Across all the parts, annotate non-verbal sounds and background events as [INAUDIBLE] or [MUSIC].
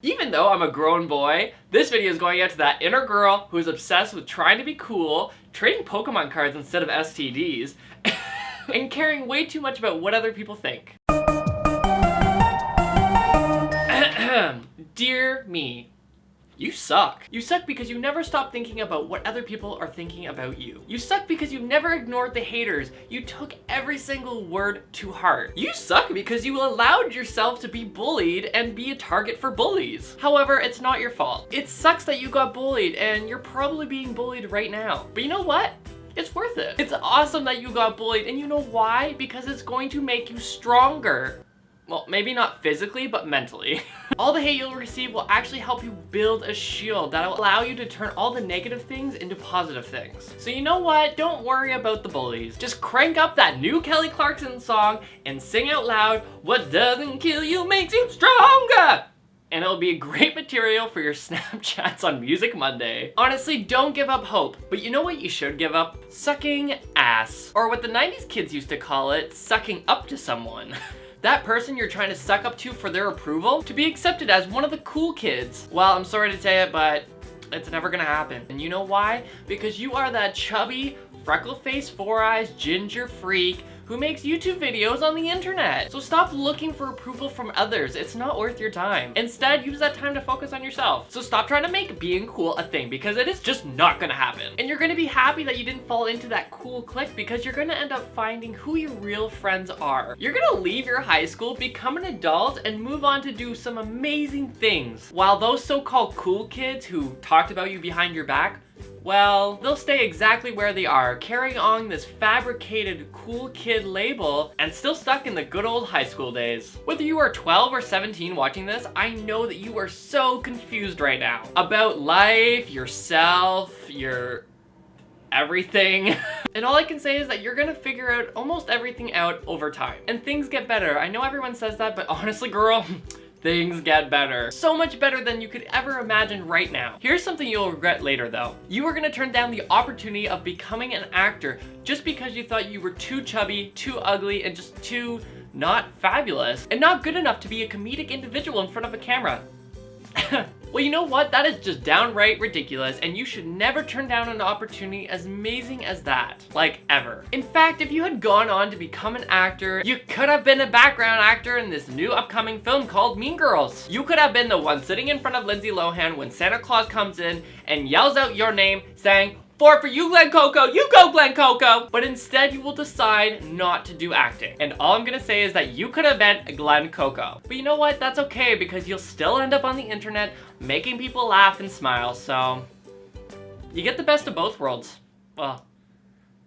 Even though I'm a grown boy, this video is going out to that inner girl who is obsessed with trying to be cool, trading Pokemon cards instead of STDs, [LAUGHS] and caring way too much about what other people think. [CLEARS THROAT] Dear me, you suck. You suck because you never stop thinking about what other people are thinking about you. You suck because you never ignored the haters. You took every single word to heart. You suck because you allowed yourself to be bullied and be a target for bullies. However, it's not your fault. It sucks that you got bullied and you're probably being bullied right now. But you know what? It's worth it. It's awesome that you got bullied and you know why? Because it's going to make you stronger. Well, maybe not physically, but mentally. [LAUGHS] all the hate you'll receive will actually help you build a shield that'll allow you to turn all the negative things into positive things. So you know what? Don't worry about the bullies. Just crank up that new Kelly Clarkson song and sing out loud, what doesn't kill you makes you stronger! and it'll be great material for your [LAUGHS] Snapchats on Music Monday. Honestly, don't give up hope, but you know what you should give up? Sucking ass. Or what the 90s kids used to call it, sucking up to someone. [LAUGHS] that person you're trying to suck up to for their approval to be accepted as one of the cool kids. Well, I'm sorry to say it, but it's never gonna happen. And you know why? Because you are that chubby, freckle-faced, four-eyes, ginger freak who makes YouTube videos on the internet. So stop looking for approval from others. It's not worth your time. Instead, use that time to focus on yourself. So stop trying to make being cool a thing because it is just not gonna happen. And you're gonna be happy that you didn't fall into that cool clique because you're gonna end up finding who your real friends are. You're gonna leave your high school, become an adult, and move on to do some amazing things. While those so-called cool kids who talked about you behind your back well, they'll stay exactly where they are, carrying on this fabricated cool kid label and still stuck in the good old high school days. Whether you are 12 or 17 watching this, I know that you are so confused right now about life, yourself, your everything. [LAUGHS] and all I can say is that you're gonna figure out almost everything out over time. And things get better. I know everyone says that, but honestly, girl, [LAUGHS] things get better. So much better than you could ever imagine right now. Here's something you'll regret later though. You were gonna turn down the opportunity of becoming an actor just because you thought you were too chubby, too ugly, and just too not fabulous, and not good enough to be a comedic individual in front of a camera. [LAUGHS] Well, you know what? That is just downright ridiculous, and you should never turn down an opportunity as amazing as that. Like, ever. In fact, if you had gone on to become an actor, you could have been a background actor in this new upcoming film called Mean Girls. You could have been the one sitting in front of Lindsay Lohan when Santa Claus comes in and yells out your name saying, Four for you, Glen Coco. You go, Glen Coco. But instead, you will decide not to do acting. And all I'm gonna say is that you could have been Glen Coco. But you know what? That's okay because you'll still end up on the internet making people laugh and smile. So you get the best of both worlds. Well,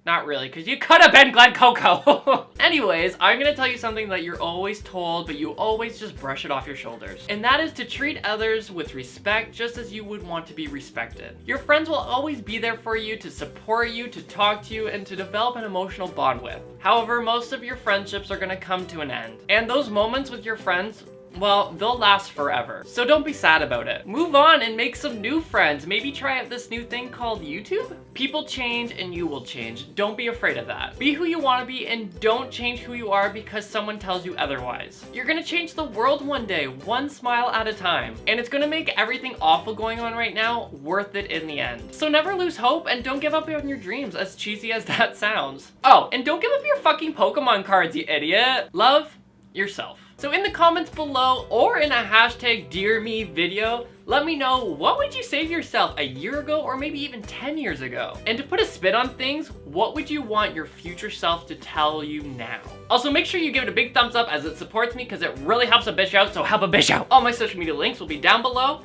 not really, because you could have been Glen Coco. [LAUGHS] Anyways, I'm gonna tell you something that you're always told, but you always just brush it off your shoulders. And that is to treat others with respect just as you would want to be respected. Your friends will always be there for you, to support you, to talk to you, and to develop an emotional bond with. However, most of your friendships are gonna come to an end. And those moments with your friends well, they'll last forever. So don't be sad about it. Move on and make some new friends. Maybe try out this new thing called YouTube? People change and you will change. Don't be afraid of that. Be who you want to be and don't change who you are because someone tells you otherwise. You're gonna change the world one day, one smile at a time. And it's gonna make everything awful going on right now worth it in the end. So never lose hope and don't give up on your dreams, as cheesy as that sounds. Oh, and don't give up your fucking Pokemon cards, you idiot. Love yourself. So in the comments below or in a hashtag Dear Me video, let me know what would you to yourself a year ago or maybe even 10 years ago? And to put a spin on things, what would you want your future self to tell you now? Also, make sure you give it a big thumbs up as it supports me because it really helps a bitch out, so help a bitch out. All my social media links will be down below,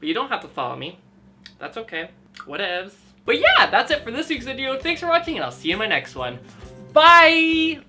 but you don't have to follow me. That's okay. Whatevs. But yeah, that's it for this week's video. Thanks for watching and I'll see you in my next one. Bye!